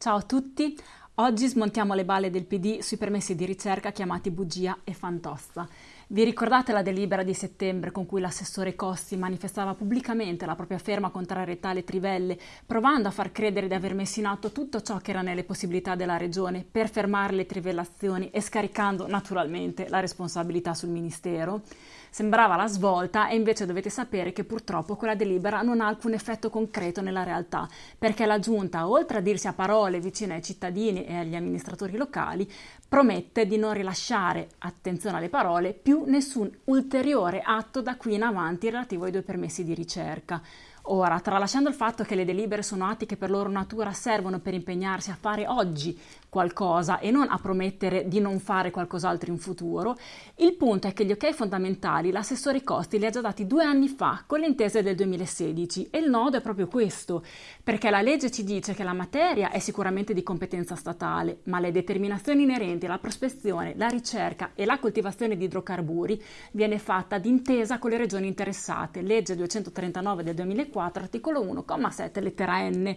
Ciao a tutti, oggi smontiamo le balle del PD sui permessi di ricerca chiamati bugia e fantozza. Vi ricordate la delibera di settembre con cui l'assessore Costi manifestava pubblicamente la propria ferma contrarietà alle trivelle, provando a far credere di aver messo in atto tutto ciò che era nelle possibilità della Regione per fermare le trivellazioni e scaricando naturalmente la responsabilità sul Ministero? Sembrava la svolta e invece dovete sapere che purtroppo quella delibera non ha alcun effetto concreto nella realtà, perché la Giunta, oltre a dirsi a parole vicine ai cittadini e agli amministratori locali, promette di non rilasciare, attenzione alle parole, più nessun ulteriore atto da qui in avanti relativo ai due permessi di ricerca. Ora, tralasciando il fatto che le delibere sono atti che per loro natura servono per impegnarsi a fare oggi qualcosa e non a promettere di non fare qualcos'altro in futuro, il punto è che gli ok fondamentali l'assessore Costi li ha già dati due anni fa con le intese del 2016 e il nodo è proprio questo, perché la legge ci dice che la materia è sicuramente di competenza statale, ma le determinazioni inerenti alla prospezione, la ricerca e la coltivazione di idrocarburi viene fatta d'intesa con le regioni interessate, legge 239 del 2004 4, articolo 1,7 lettera N.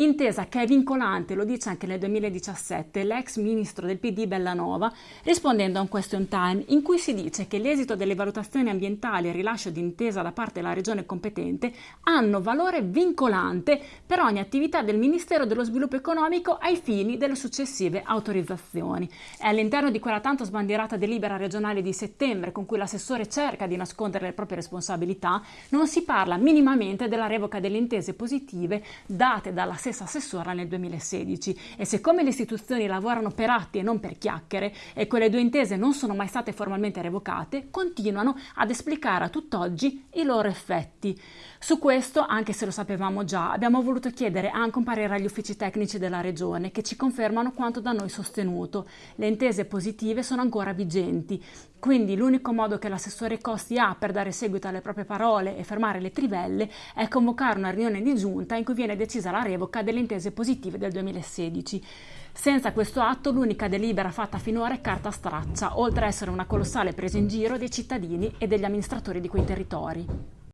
Intesa che è vincolante, lo dice anche nel 2017 l'ex ministro del PD Bellanova, rispondendo a un question time in cui si dice che l'esito delle valutazioni ambientali e il rilascio di intesa da parte della regione competente hanno valore vincolante per ogni attività del Ministero dello Sviluppo Economico ai fini delle successive autorizzazioni. È all'interno di quella tanto sbandierata delibera regionale di settembre con cui l'assessore cerca di nascondere le proprie responsabilità, non si parla minimamente della revoca delle intese positive date dalla stessa assessora nel 2016 e siccome le istituzioni lavorano per atti e non per chiacchiere e quelle due intese non sono mai state formalmente revocate, continuano ad esplicare a tutt'oggi i loro effetti. Su questo, anche se lo sapevamo già, abbiamo voluto chiedere anche un parere agli uffici tecnici della Regione che ci confermano quanto da noi sostenuto. Le intese positive sono ancora vigenti, quindi l'unico modo che l'assessore Costi ha per dare seguito alle proprie parole e fermare le trivelle è convocare una riunione di giunta in cui viene decisa la revoca delle intese positive del 2016. Senza questo atto l'unica delibera fatta finora è carta straccia, oltre a essere una colossale presa in giro dei cittadini e degli amministratori di quei territori.